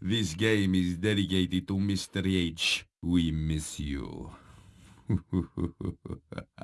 This game is dedicated to Mr. H. We miss you.